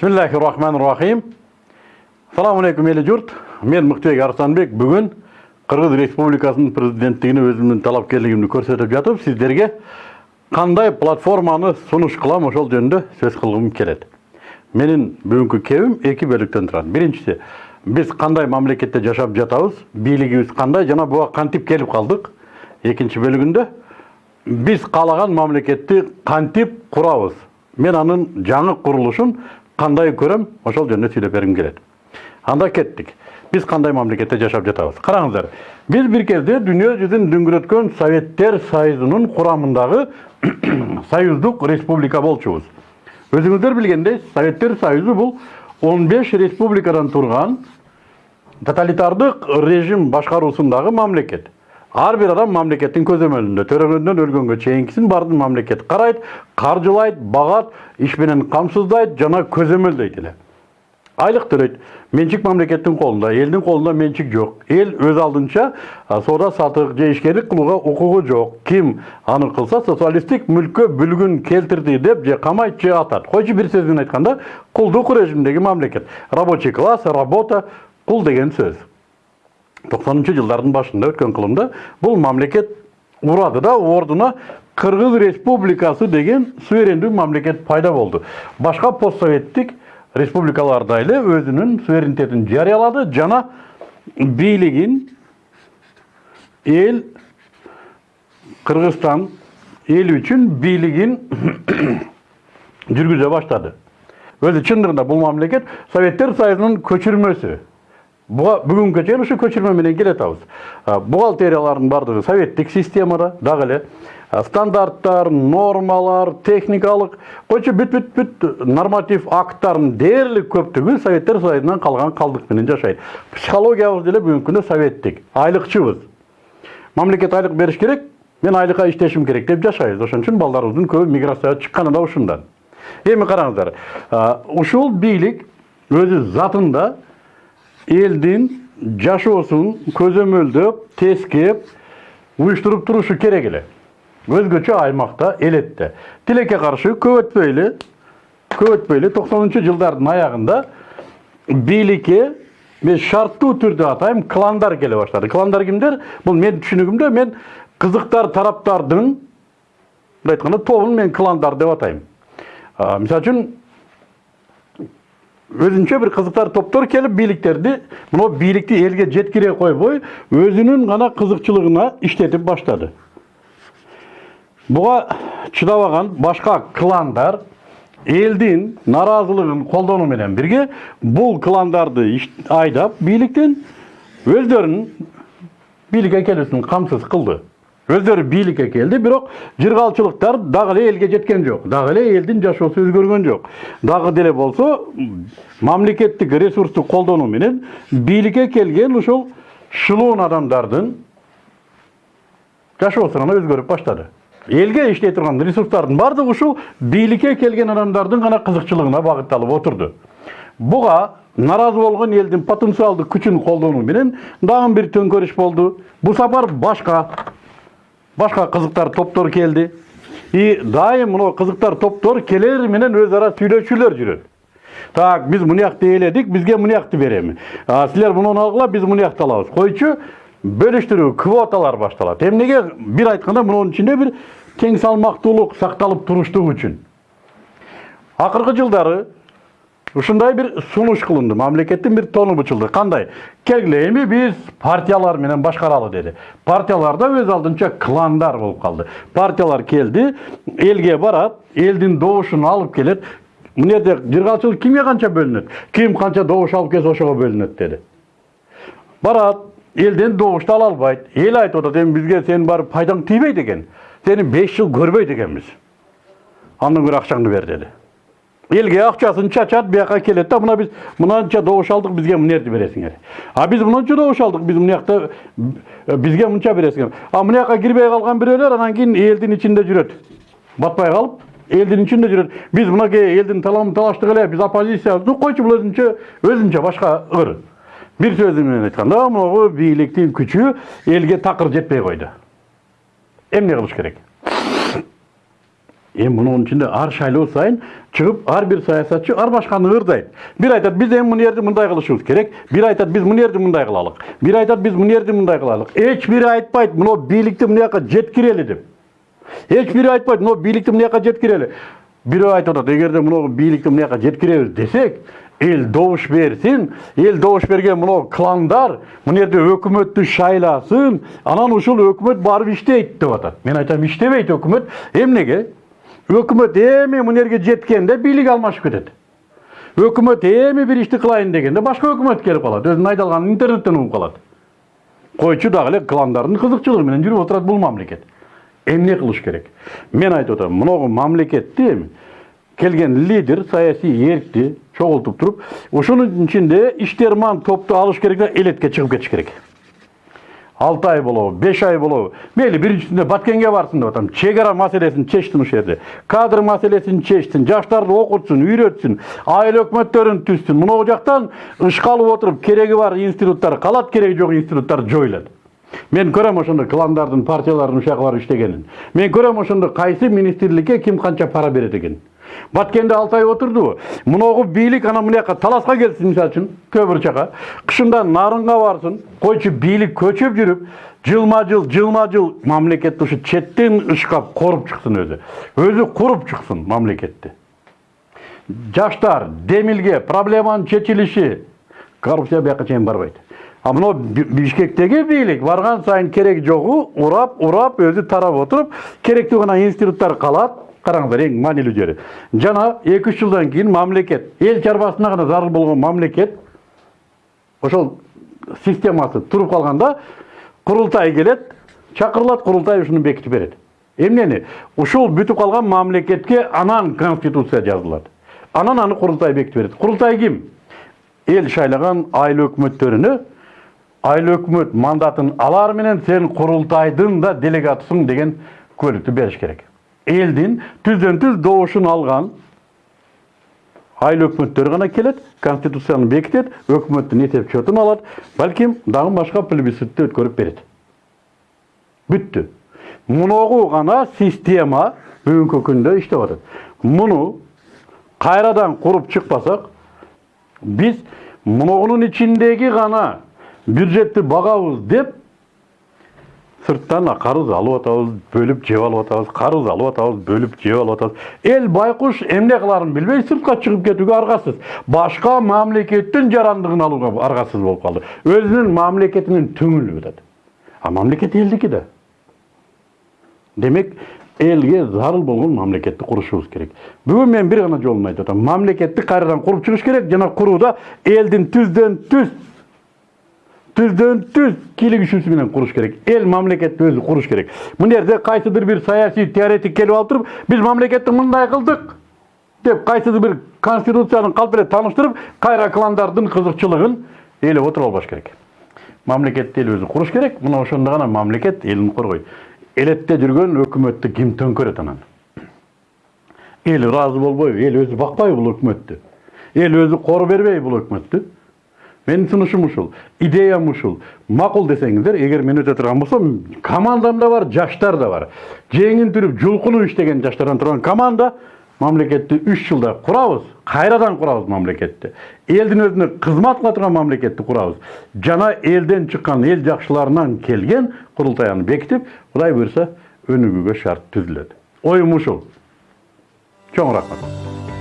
Bismillahirrahmanirrahim. Assalamu alaikum ели жұрт. Мен Мұқтыбек Арыстанбек бүгін Қырғыз Республикасының президенттігіне өзімнің талапкерлігімді көрсетіп жатып, сіздерге қандай платформаны сұныш қылам ошол жөнінде сөз қылғым келеді. Менің бүгінгі кебім екі бөліктен тұрады. Біріншісі, біз қандай мамлекетте жашап жатабыз, бийлигибиз қандай жана буга кантип келіп қалдық. Екінші бөлігінде біз қалаған мамлекетті қантип құрабыз. Мен аның жаңы құрылышын қандай көрем, ошол жөнүндө сүйлөп бергим келет. Анда кеттик. Біз қандай мамлекетте жашап жатабыз. Қараңыздар, біз бір кезде дүние жүзін дүңгүрөткөн Советтер Союзунун курамындагы союздук республика болчубуз. Өзүңүздөр билгендей, Советтер Союзу бул 15 республикадан турган тоталитардык режим башкаруусундагы мамлекет. Ар бир адам мамлекеттин көзөмөлүндө төрөгөндөн өлгөнгө чейинкисин баардык мамлекет карайт, каржылайт, багат, иш менен камсыздайт жана көзөмөлдөйт эле. Айлык төлөйт. Менчик мамлекеттин колунда, элдин колунда менчик жок. Эл өз алдынча соода сатык же ишкерлик кылууга укугу жок. Ким аны кылса социалисттик мүлккө бүлгүн келтирди деп же камайт же. Койчу бир сөз менен айтканда, кулдук режимдеги мамлекет. Рабочий класс, работа, кул деген сөз. 90 жылдардың башында өткен кылымда бұл мамлекет урады да ордуна Кыргыз Республикасы деген суверендүү мамлекет пайда болды. Башка постсоветтик республикалар да эле өзүнүн суверенитетин жарыялады жана бийлигин эл Кыргызстан эл үчүн бийлигин жүргүзө баштады. Өзү чындыгында бул мамлекет Советтер Союзунун көчүрмөсү бүгүнкү чейин ушу көчүрмө менен келатабыз бухгалтериялардын баардыгы советтик системада дагы эле. Стандарттар нормалар техникалык койчу бүт бүт бүт норматив акттардын дээрлик көптүгү советтер союзунан калган калдык менен жашайт психологиябыз деле бүгүнкү күндө советтик айлыкчыбыз мамлекет айлык бериш керек мен айлыкка иштешим керек деп жашайбыз ошон үчүн балдарыбыздын көбү миграцияга чыкканы да ушундан эми караңыздар ушул бийлик өзү затында элдин жашоосун көзөмөлдөп тескеп уюштуруп турушу керек эле өзгөчө аймакта элетте тилекке каршы көп өтпөй эле көп өтпөй эле токсонунчу жылдардын аягында бийликке мен шарттуу түрдө атайм кландар келе баштады кландар кимдер бул менин түшүнүгүмдө мен кызыктар тараптардын мындай айтканда тобун мен кландар деп атайм мисалы үчүн өзүнчө бир кызыктар топтор келип бийликтерди мына бийликти элге жеткире койбой өзүнүн гана кызыкчылыгына иштетип баштады буга чыдабаган башка кландар элдин нааразылыгын колдонуу менен бирге бул кландарды айдап бийликтен өздөрүнүн бийликке келүүсүн камсыз кылды өздері бийликке келди бирок жыргалчылыктар дагы эле элге жеткен жок дагы эле элдин жашоосу өзгөргөн жок дагы деле болсо мамлекеттик ресурсту колдонуу менен бийликке келген ушул шылуун адамдардын жашоосу гана өзгөрүп баштады элге иштей турган ресурстардын баардыгы ушул бийликке келген адамдардын гана кызыкчылыгына багытталып отурду буга нааразы болгон элдин потенциалдык күчүн колдонуу менен дагы бир төңкөрүш болду бул сапар башка башка кызыктар топтор келди и дайым мына кызыктар топтор келер менен өз ара сүйлөшүүлөр жүрөт так биз мынуякты ээледик бизге мынуякты береми силер мунуну алгыла биз мынуякты алабыз койчу бөлүштүрүү квоталар башталат эмнеге бир айтканда мунун ичинде бир тең салмактуулук сакталып туруштугу үчүн акыркы жылдары ушундай бир сунуш кылынды. Мамлекеттин бир тону бучулду. Кандай? Келгиле эми биз партиялар менен башкаралы деди. Партиялар да өз алдынча кландар болуп калды. Партиялар келди элге барат элдин добушун алып келет. Мына жерде жыргалчылык кимге канча бөлүнөт? Ким канча добуш алып келсе ошого бөлүнөт деди. Барат элден добушту ала албайт. Эл айтып атат эми бизге сенин барып пайдаң тийбейт экен. Сени беш жыл көрбөйт экенбиз. Андан көрө акчаңды бер деди. Элге акчасын чачат бияка келет да мына биз мынанча добуш алдык бизге мынерди бересиңер а биз мынанча добуш алдык биз мынакта бизге мынча бересиңер а мынаяка кирбей калган бирөөлөр анан кийин элдин ичинде жүрөт батпай калып элдин ичинде жүрөт биз мынакей элдин таламын талаштык эле биз оппозициябыз койчу бул өзүнчө өзүнчө башка ыр. Бир сөзү менен айтканда могу бийликтин күчү элге такыр жетпей койду. Эмне кылыш керек? Эми мунун ичинде ар шайлоо сайын чыгып ар бир саясатчы ар башканы ырдайт бир айтат биз эми мына жерди мындай кылышыбыз керек бир айтат биз мына жерди мындай кылалык бир айтат биз мына жерди мындай кылалык эч бири айтпайт мына бийликти мына жака жеткирели деп эч бири айтпайт мына бийликти мына жака жеткирели бирөө айтып атат эгерде мына бийликти мына жака жеткиребиз десек эл добуш берсин эл добуш берген мына кландар мына жерде өкмөттү шайласын анан ушул өкмөт барып иштейт деп атат мен айтам иштебейт өкмөт эмнеге өкмөт эми мына жерге жеткенде бийлик алмашып кетет өкмөт эми бир ишти кылайын дегенде башка өкмөт келип калат өзүнүн айдалганын интернеттен угуп калат койчу дагы эле кландардын кызыкчылыгы менен жүрүп отурат бул мамлекет эмне кылыш керек? Мен айтып атам мынагу мамлекетти келген лидер саясий эркти чогултуп туруп ушунун ичинде иштерман топту алыш керек да элетке чыгып кетиш керек. Алты ай болобу беш ай болобу мейли биринчисинде баткенге барсын деп атам чек ара маселесин чечсин ушул жерде кадр маселесин чечсин жаштарды окутсун үйрөтсүн айыл өкмөттөрүн түзсүн мынау жактан ышка алып отуруп кереги бар институттар калат кереги жок институттар жоюлат мен көрөм ошондо кландардын партиялардын ушака барып иштегенин мен көрөм ошондо кайсы министрликке ким канча пара берет экенин баткенде алты ай отурдубу мунагу бийлик анан мына жака таласка келсин мисалы үчүн көбүр жака кышында нарынга барсын койчу бийлик көчөп жүрүп жылма жыл жылма жыл мамлекетти ушу четтен ышкап коруп чыксын өзү өзү куруп чыксын мамлекетти жаштар демилге проблеманын чечилиши коррупция бияка чейин барбайт а мына бишкектеги бийлик барган сайын кереги жогу урап урап өзү тарап отуруп керектүү гана институттар калат караңыздар эң маанилүү жери жана эки үч жылдан кийин мамлекет эл чарбасына гана зарыл болгон мамлекет ошол системасы туруп калганда курултай келет чакырылат курултай ушуну бекитип берет эмнени ушул бүтүп калган мамлекетке анан конституция жазылат анан аны курултай бекитип берет курултай ким эл шайлаган айыл өкмөттөрүнө айыл өкмөт мандатын алар менен сен курултайдын да делегатысың деген куәлүктү бериш керек. Элдин түздөн түз добушун алган айыл өкмөттөрү гана келет конституцияны бекитет өкмөттүн эсеп счетун алат балким дагы башка плебисцитти өткөрүп берет бүттү муногу гана система бүгүнкү күндө иштеп атат муну кайрадан куруп чыкпасак биз мунугунун ичиндеги гана бюджетти багабыз деп сырттан карыз алып атабыз бөлүп жеп алып атабыз карыз алып атабыз бөлүп жеп алып атабыз эл байкуш эмне кыларын билбей сыртка чыгып кетүүгө аргасыз башка мамлекеттин жарандыгын алууга аргасыз болуп калды өзүнүн мамлекетинин түңүлүп атат а мамлекет элдики да демек элге зарыл болгон мамлекетти курушубуз керек. Бүгүн мен бир гана жолун айтып атам мамлекетти кайрадан куруп чыгыш керек жана курууда элдин түздөн түз түздөн түз кийлик күчүсү менен куруш керек эл мамлекетти өзү куруш керек мына жерде кайсыдыр бир саясий теоретик келип алып туруп биз мамлекетти мындай кылдык деп кайсыдыр бир конституцияны калп эле тааныштырып кайра кландардын кызыкчылыгын ээлеп отуруп албаш керек мамлекетти эл өзү куруш керек мына ошондо гана мамлекет элин коргойт элетте жүргөн өкмөттү ким төңкөрөт анан эл ыраазы болбойбу эл өзү бакпайбы бул өкмөттү эл өзү кор бербейби бул өкмөттү менин сунушум ушул идеям ушул. Макул десеңиздер эгер мен өтө турган болсом командамда бар жаштар да бар. Жеңин түрүп жулкунуп иштеген жаштардан турган команда мамлекетти үч жылда курабыз кайрадан курабыз мамлекетти элдин өзүнө кызмат кыла турган мамлекетти курабыз жана элден чыккан эл жакшыларынан келген курултай аны бекитип кудай буюрса өнүгүүгө шарт түзүлөт оюм ушул. Чоң рахмат.